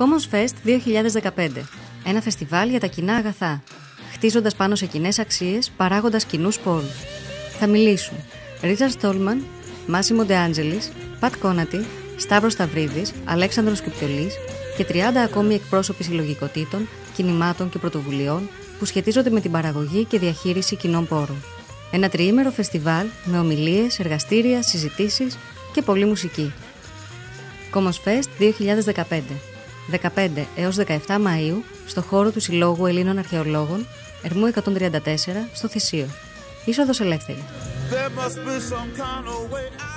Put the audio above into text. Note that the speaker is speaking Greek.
Commons Fest 2015. Ένα φεστιβάλ για τα κοινά αγαθά. Χτίζοντας πάνω σε κοινές αξίες, παράγοντας κοινούς πόρου. Θα μιλήσουν Ρίτζαρ Στόλμαν, Μάσιμο Ντεάντζελη, Πατ Κόνατη, Σταύρο Σταυρίδη, Αλέξανδρο Κυπιολή και 30 ακόμη εκπρόσωποι συλλογικοτήτων, κινημάτων και πρωτοβουλειών που σχετίζονται με την παραγωγή και διαχείριση κοινών πόρων. Ένα τριήμερο φεστιβάλ με ομιλίες, εργαστήρια, συζητήσεις και πολλή μουσική. Commons Fest 2015 15 έως 17 Μαΐου στο χώρο του Συλλόγου Ελλήνων Αρχαιολόγων, Ερμού 134, στο Θησίο. Είσοδος ελεύθερη. There must be some kind of way